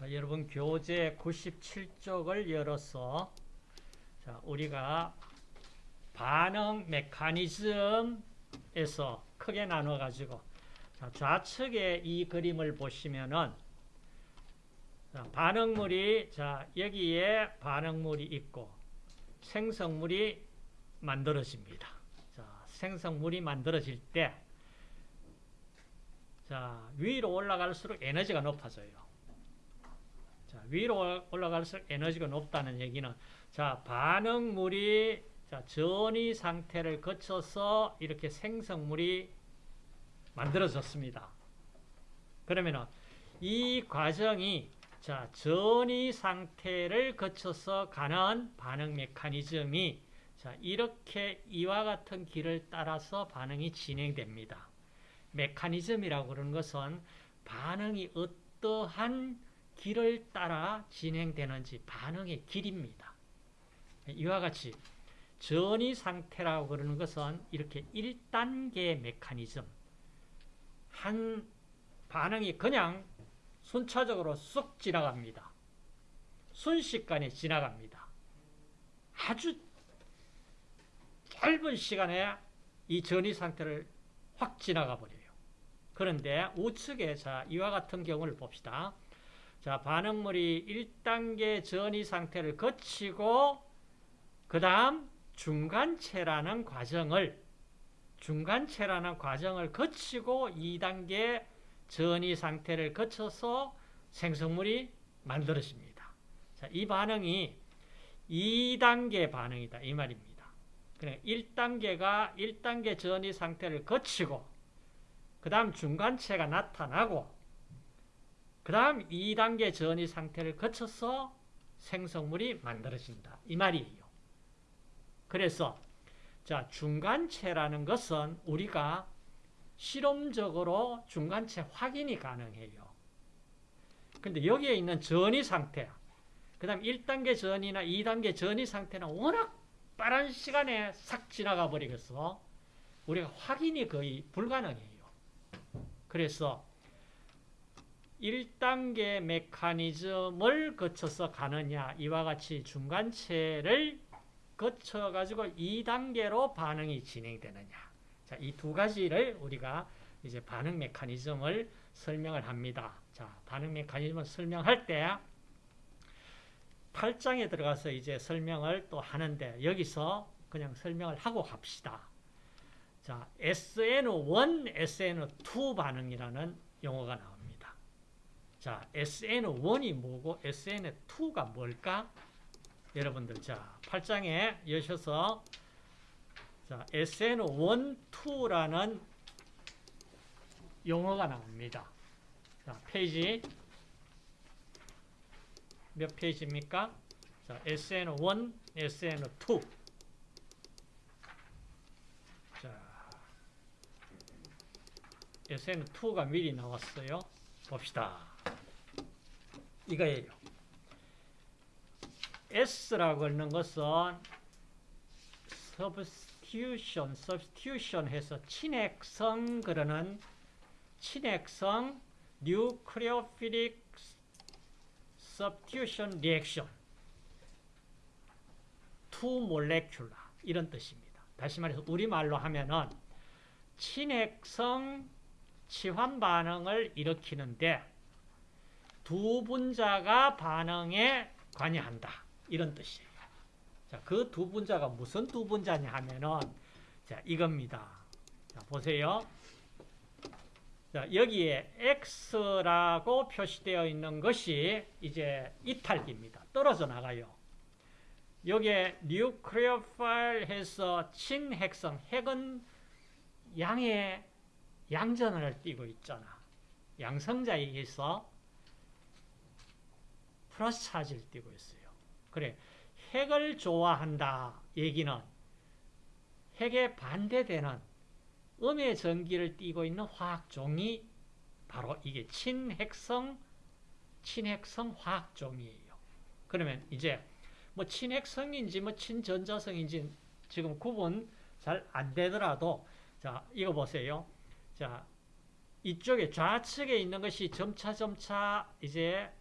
자, 여러분 교재 97쪽을 열어서 자, 우리가 반응 메커니즘에서 크게 나눠 가지고 좌측에 이 그림을 보시면은 자, 반응물이 자 여기에 반응물이 있고 생성물이 만들어집니다. 자, 생성물이 만들어질 때 자, 위로 올라갈수록 에너지가 높아져요. 자, 위로 올라갈수록 에너지가 높다는 얘기는 자, 반응물이 자, 전이 상태를 거쳐서 이렇게 생성물이 만들어졌습니다. 그러면은 이 과정이 자, 전이 상태를 거쳐서 가는 반응 메커니즘이 자, 이렇게 이와 같은 길을 따라서 반응이 진행됩니다. 메커니즘이라고 그러는 것은 반응이 어떠한 길을 따라 진행되는지 반응의 길입니다. 이와 같이 전이 상태라고 그러는 것은 이렇게 1단계 메커니즘 한 반응이 그냥 순차적으로 쑥 지나갑니다. 순식간에 지나갑니다. 아주 짧은 시간에 이 전이 상태를 확 지나가 버려요. 그런데 우측에 자 이와 같은 경우를 봅시다. 자 반응물이 1단계 전이 상태를 거치고 그 다음 중간체라는 과정을 중간체라는 과정을 거치고 2단계 전이 상태를 거쳐서 생성물이 만들어집니다. 자, 이 반응이 2단계 반응이다. 이 말입니다. 그러니까 1단계가 1단계 전이 상태를 거치고 그 다음 중간체가 나타나고 그 다음 2단계 전이 상태를 거쳐서 생성물이 만들어진다. 이 말이에요. 그래서 자 중간체라는 것은 우리가 실험적으로 중간체 확인이 가능해요. 근데 여기에 있는 전이 상태, 그 다음 1단계 전이나 2단계 전이 상태는 워낙 빠른 시간에 싹 지나가 버리겠어. 우리가 확인이 거의 불가능해요. 그래서 1단계 메커니즘을 거쳐서 가느냐 이와 같이 중간체를 거쳐가지고 2단계로 반응이 진행되느냐 자, 이 두 가지를 우리가 이제 반응 메커니즘을 설명을 합니다. 자, 반응 메커니즘을 설명할 때 8장에 들어가서 이제 설명을 또 하는데 여기서 그냥 설명을 하고 갑시다. 자, SN1, SN2 반응이라는 용어가 나옵니다. 자, SN1이 뭐고 SN2가 뭘까? 여러분들 자, 8장에 여셔서 자, SN1, 2라는 용어가 나옵니다. 자, 페이지 몇 페이지입니까? 자, SN1, SN2. 자, SN2가 미리 나왔어요. 봅시다. 이거예요. S라고 하는 것은 substitution, substitution 해서 친핵성 그러는 친핵성 nucleophilic substitution reaction two molecular 이런 뜻입니다. 다시 말해서 우리말로 하면은 친핵성 치환 반응을 일으키는데 두 분자가 반응에 관여한다. 이런 뜻이에요. 자, 그 두 분자가 무슨 두 분자냐 하면은, 자, 이겁니다. 자, 보세요. 자, 여기에 X라고 표시되어 있는 것이 이제 이탈기입니다. 떨어져 나가요. 여기에 뉴크리오파일 해서 친핵성, 핵은 양의 양전을 띠고 있잖아. 양성자에 의해서 플러스 차지를 띠고 있어요. 그래. 핵을 좋아한다 얘기는 핵에 반대되는 음의 전기를 띠고 있는 화학종이 바로 이게 친핵성 친핵성 화학종이에요. 그러면 이제 뭐 친핵성인지 뭐 친전자성인지 지금 구분 잘 안 되더라도 자 이거 보세요. 자 이쪽에 좌측에 있는 것이 점차 점차 이제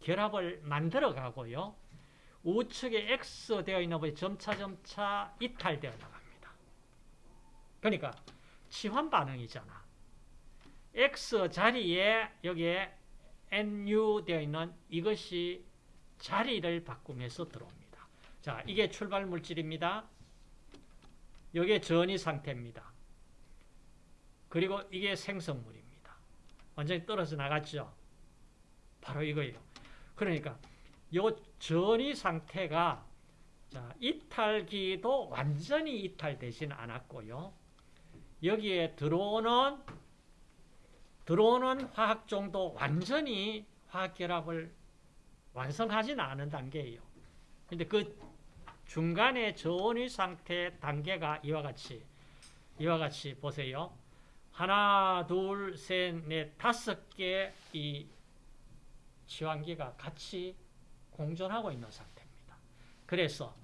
결합을 만들어 가고요. 우측에 X 되어 있는 부분이 점차 점차 이탈되어 나갑니다. 그러니까 치환 반응이잖아. X 자리에 여기에 NU 되어 있는 이것이 자리를 바꾸면서 들어옵니다. 자, 이게 출발 물질입니다. 이게 전이 상태입니다. 그리고 이게 생성물입니다. 완전히 떨어져 나갔죠. 바로 이거예요. 그러니까 요 전이 상태가 자, 이탈기도 완전히 이탈되지는 않았고요. 여기에 들어오는 들어오는 화학종도 완전히 화학결합을 완성하지는 않은 단계예요. 근데 그 중간에 저온의 상태 단계가 이와 같이 이와 같이 보세요. 하나, 둘, 셋, 넷, 다섯 개이 치환기가 같이 공존하고 있는 상태입니다. 그래서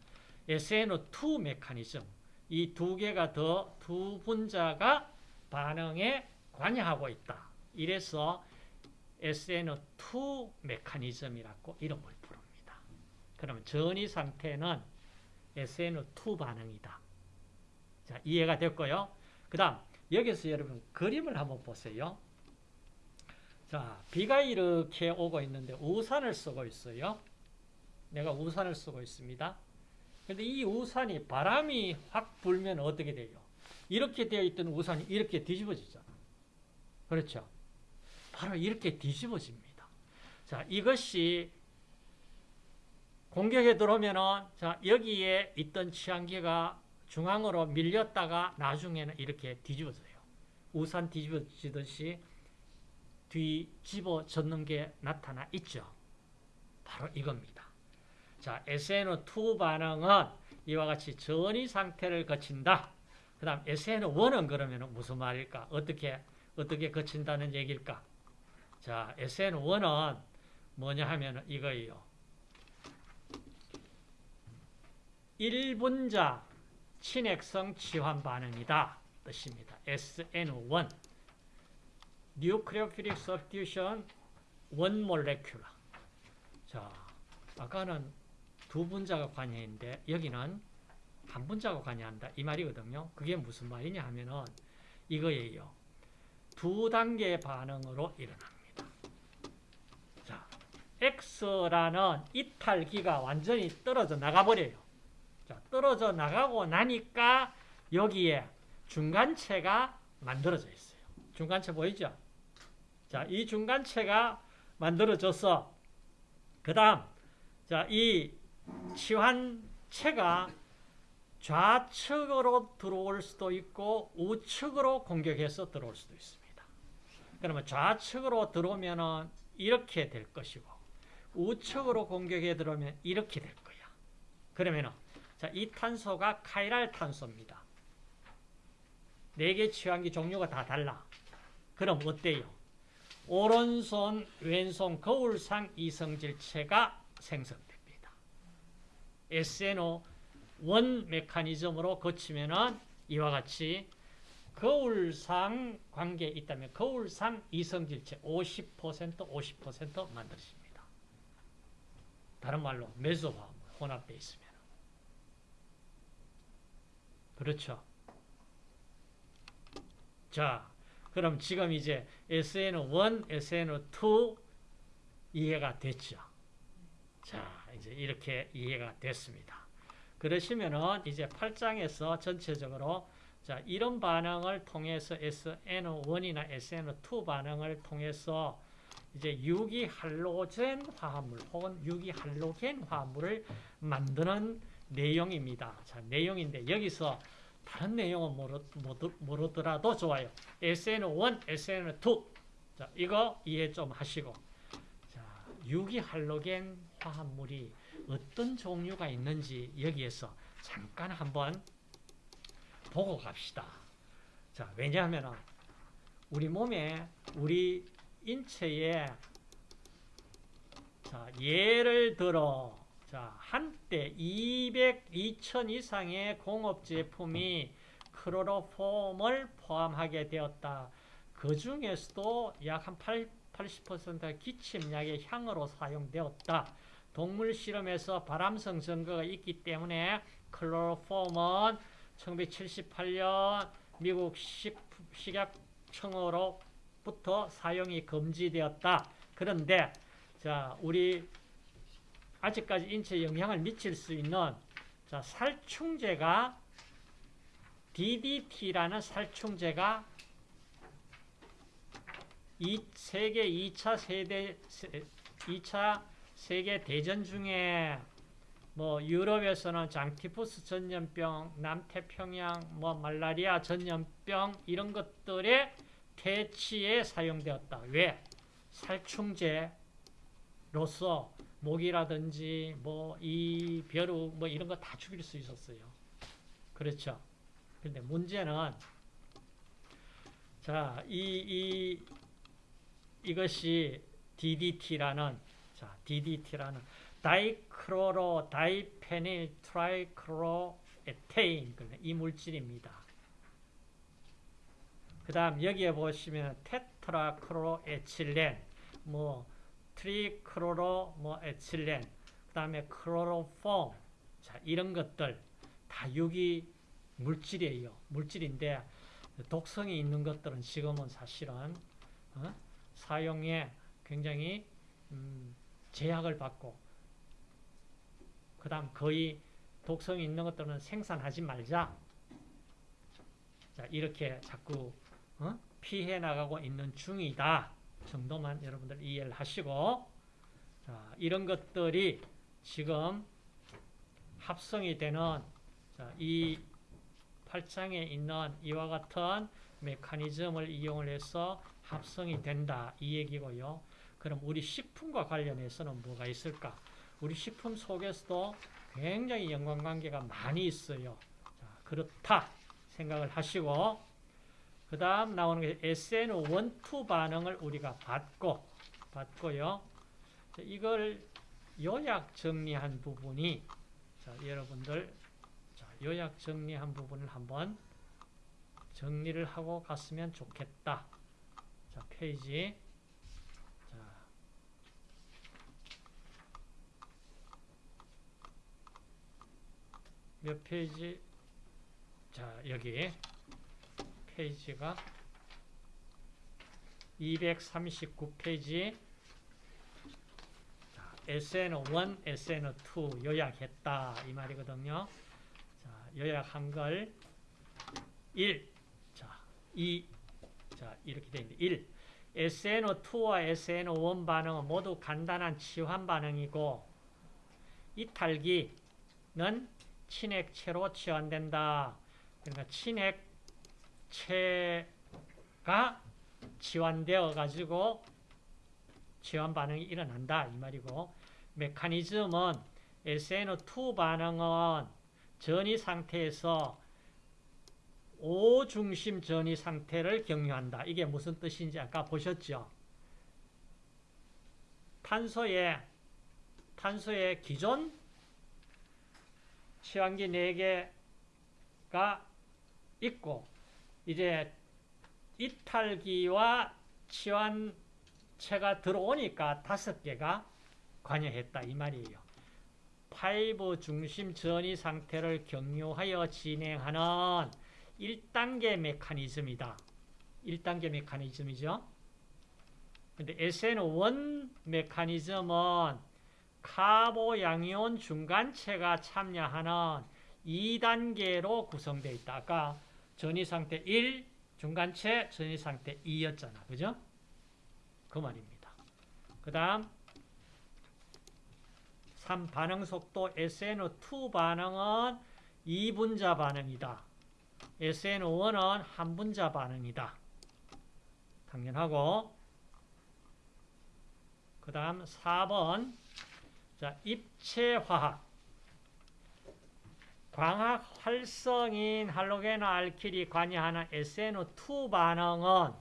SNO2 메커니즘 이 두 개가 더 두 분자가 반응에 관여하고 있다. 이래서 SNO2 메커니즘이라고 이름을 부릅니다. 그러면 전이 상태는 SNO2 반응이다. 자, 이해가 됐고요. 그 다음 여기서 여러분 그림을 한번 보세요. 자, 비가 이렇게 오고 있는데 우산을 쓰고 있어요. 내가 우산을 쓰고 있습니다. 근데 이 우산이 바람이 확 불면 어떻게 돼요? 이렇게 되어 있던 우산이 이렇게 뒤집어지잖아. 그렇죠? 바로 이렇게 뒤집어집니다. 자, 이것이 공격에 들어오면은, 자, 여기에 있던 치안기가 중앙으로 밀렸다가 나중에는 이렇게 뒤집어져요. 우산 뒤집어지듯이 뒤집어졌는 게 나타나 있죠. 바로 이겁니다. 자, SNO2 반응은 이와 같이 전이 상태를 거친다. 그 다음 SNO1은 그러면 무슨 말일까? 어떻게, 어떻게 거친다는 얘기일까? 자, SN1은 뭐냐 하면 이거예요. 1분자 친핵성 치환 반응이다. 뜻입니다. SN1 Nucleophilic Substitution One Molecular 자, 아까는 두 분자가 관여했는데 여기는 한 분자가 관여한다. 이 말이거든요. 그게 무슨 말이냐 하면은 이거예요. 두 단계의 반응으로 일어납니다. 자, X라는 이탈기가 완전히 떨어져 나가버려요. 자, 떨어져 나가고 나니까 여기에 중간체가 만들어져 있어요. 중간체 보이죠? 자, 이 중간체가 만들어져서 그 다음 자, 이 치환체가 좌측으로 들어올 수도 있고 우측으로 공격해서 들어올 수도 있습니다. 그러면 좌측으로 들어오면 이렇게 될 것이고 우측으로 공격해 들어오면 이렇게 될 거야. 그러면 자, 이 탄소가 카이랄 탄소입니다. 네 개 치환기 종류가 다 달라. 그럼 어때요? 오른손, 왼손 거울상 이성질체가 생성됩니다. SNO 원 메커니즘으로 거치면은 이와 같이 거울상 관계에 있다면 거울상 이성질체 50% 50% 만들어집니다. 다른 말로 메소화 혼합되어 있으면 그렇죠. 자, 그럼 지금 이제 SN1, SN2 이해가 됐죠. 자, 이제 이렇게 이해가 됐습니다. 그러시면은 이제 8장에서 전체적으로 자, 이런 반응을 통해서 SN1이나 SN2 반응을 통해서 이제 유기할로젠 화합물 혹은 유기할로겐 화합물을 만드는 내용입니다. 자, 내용인데 여기서 다른 내용은 모르, 모르 더라도 좋아요. SN1, SN2. 자, 이거 이해 좀 하시고. 자, 유기할로겐 화합물이 어떤 종류가 있는지 여기에서 잠깐 한번 보고 갑시다. 자, 왜냐하면 우리 몸에, 우리 인체에 자, 예를 들어 자, 한때 200, 2000 이상의 공업 제품이 클로로폼을 포함하게 되었다. 그 중에서도 약 한 80%가 기침약의 향으로 사용되었다. 동물 실험에서 발암성 증거가 있기 때문에 클로로폼은 1978년 미국 식, 식약청으로부터 사용이 금지되었다. 그런데 자 우리 아직까지 인체에 영향을 미칠 수 있는 자, 살충제가 DDT라는 살충제가 이 세계 2차 세대 2차 세계 대전 중에 뭐 유럽에서는 장티푸스 전염병, 남태평양 뭐 말라리아 전염병 이런 것들의 퇴치에 사용되었다. 왜? 살충제로서 모기라든지 뭐 이 벼룩 뭐 이런 거 다 죽일 수 있었어요. 그렇죠. 근데 문제는 자, 이, 이 이것이 DDT라는 자, DDT라는 다이크로로 다이페닐 트라이크로 에테인 이 물질입니다. 그 다음 여기에 보시면 테트라크로에틸렌 뭐 트리크로로 뭐 에틸렌 그 다음에 크로로폼 자 이런 것들 다 유기 물질이에요. 물질인데 독성이 있는 것들은 지금은 사실은 어? 사용에 굉장히 음, 제약을 받고 그 다음 거의 독성이 있는 것들은 생산하지 말자 자 이렇게 자꾸 어? 피해 나가고 있는 중이다 정도만 여러분들 이해를 하시고 자, 이런 것들이 지금 합성이 되는 자, 이 팔짱에 있는 이와 같은 메커니즘을 이용을 해서 합성이 된다 이 얘기고요. 그럼 우리 식품과 관련해서는 뭐가 있을까? 우리 식품 속에서도 굉장히 연관관계가 많이 있어요. 자, 그렇다 생각을 하시고 그 다음 나오는 게 SN1, 2 반응을 우리가 받고 받고요. 자, 이걸 요약 정리한 부분이 자, 여러분들 자, 요약 정리한 부분을 한번 정리를 하고 갔으면 좋겠다. 자, 페이지 자, 몇 페이지 자, 여기 페이지가 239페이지 SN1, SN2 요약했다 이 말이거든요. 자, 요약한 걸 1, 자, 2, 자, 이렇게 되어 있는데 1. SNO2와 SNO1 반응은 모두 간단한 치환 반응이고 이탈기는 친액체로 치환된다. 그러니까 친액 체가 치환되어 가지고 치환 반응이 일어난다 이 말이고 메커니즘은 SNO2 반응은 전이 상태에서 오중심 전이 상태를 경유한다. 이게 무슨 뜻인지 아까 보셨죠? 탄소의 탄소의 기존 치환기 4개가 있고 이제 이탈기와 치환체가 들어오니까 다섯 개가 관여했다 이 말이에요. five 중심 전이 상태를 경유하여 진행하는 1단계 메커니즘이다. 1단계 메커니즘이죠. 근데 SN1 메커니즘은 카보 양이온 중간체가 참여하는 2단계로 구성되어 있다. 아까 전이 상태 1, 중간체, 전이 상태 2였잖아. 그죠? 그 말입니다. 그 다음 3. 반응 속도 SN2 반응은 2분자 반응이다. SN5는 한분자 반응이다. 당연하고 그 다음 4번 자 입체화학 광학 활성인 할로겐 알킬이 관여하는 SNO2 반응은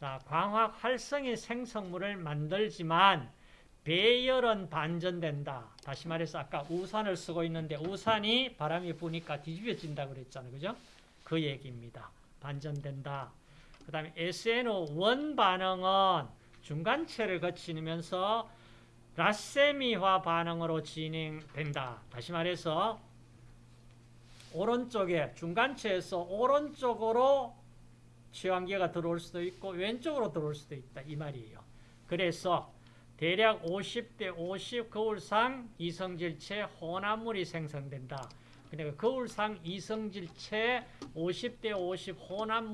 자 광학 활성인 생성물을 만들지만 배열은 반전된다. 다시 말해서 아까 우산을 쓰고 있는데 우산이 바람이 부니까 뒤집어진다 그랬잖아요. 그죠? 그 얘기입니다. 반전된다. 그 다음에 SNO1 반응은 중간체를 거치면서 라세미화 반응으로 진행된다. 다시 말해서 오른쪽에 중간체에서 오른쪽으로 치환기가 들어올 수도 있고 왼쪽으로 들어올 수도 있다 이 말이에요. 그래서 대략 50대 50 거울상 이성질체 혼합물이 생성된다. 그러니까 거울상 이성질체 50대 50 혼합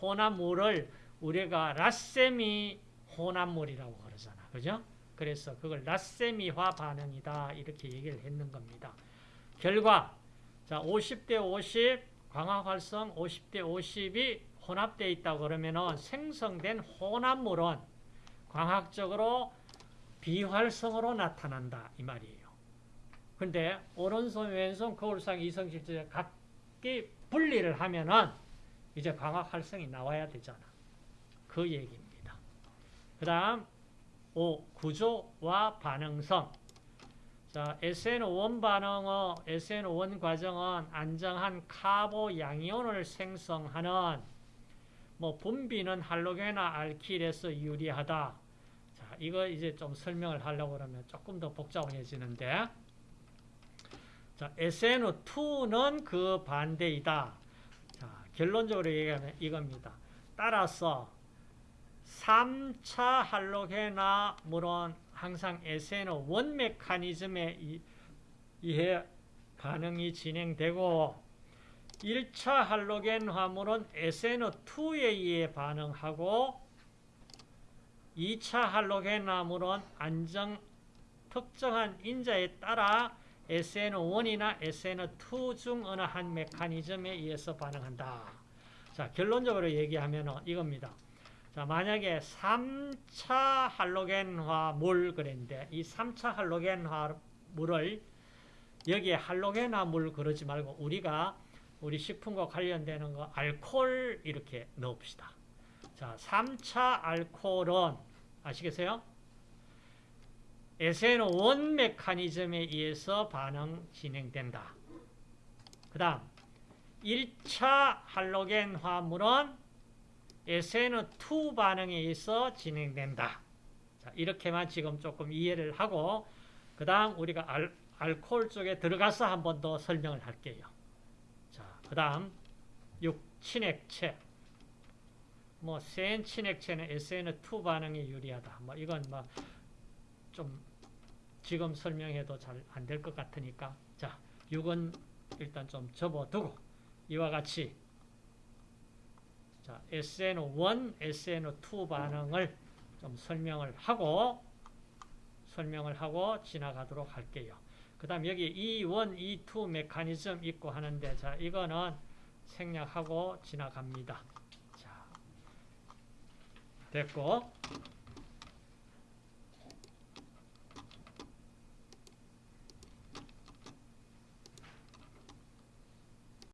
혼합물을 우리가 라세미 혼합물이라고 그러잖아. 그죠? 그래서 그걸 라세미화 반응이다. 이렇게 얘기를 했는 겁니다. 결과 자, 50대 50 광학 활성 50대 50이 혼합되어 있다고 그러면은 생성된 혼합물은 광학적으로 비활성으로 나타난다 이 말이에요. 근데 오른손 왼손 거울상 이성질체 각기 분리를 하면은 이제 광학 활성이 나와야 되잖아. 그 얘기입니다. 그다음 5. 구조와 반응성. 자, SN5 반응어 SN5 과정은 안정한 카보 양이온을 생성하는 뭐 분비는 할로겐이나 알킬에서 유리하다. 자, 이거 이제 좀 설명을 하려고 그러면 조금 더 복잡해지는데. 자, SN2는 그 반대이다. 자, 결론적으로 얘기하면 이겁니다. 따라서 3차 할로겐화 물은 항상 SN1 메커니즘에 의해 반응이 진행되고 1차 할로겐 화물은 SN2에 의해 반응하고 2차 할로겐 화물은 안정 특정한 인자에 따라 SN1이나 SN2 중 어느 한 메커니즘에 의해서 반응한다. 자, 결론적으로 얘기하면 이겁니다. 자, 만약에 3차 할로겐화 물 그랬는데 이 3차 할로겐화 물을 여기에 할로겐화 물 그러지 말고 우리가 우리 식품과 관련되는 거 알코올 이렇게 넣읍시다. 자, 3차 알코올은 아시겠어요? SN1 메커니즘에 의해서 반응 진행된다. 그 다음 1차 할로겐 화물은 SN2 반응에 의해서 진행된다. 자, 이렇게만 지금 조금 이해를 하고 그 다음 우리가 알, 알코올 쪽에 들어가서 한 번 더 설명을 할게요. 자, 그 다음 6. 친액체 뭐 센 친액체는 SN2 반응에 유리하다. 뭐 이건 뭐 좀 지금 설명해도 잘 안 될 것 같으니까 자, 6은 일단 좀 접어두고 이와 같이 자, SN1, SN2 반응을 좀 설명을 하고 설명을 하고 지나가도록 할게요. 그 다음 여기 E1, E2 메커니즘 있고 하는데 자 이거는 생략하고 지나갑니다. 자 됐고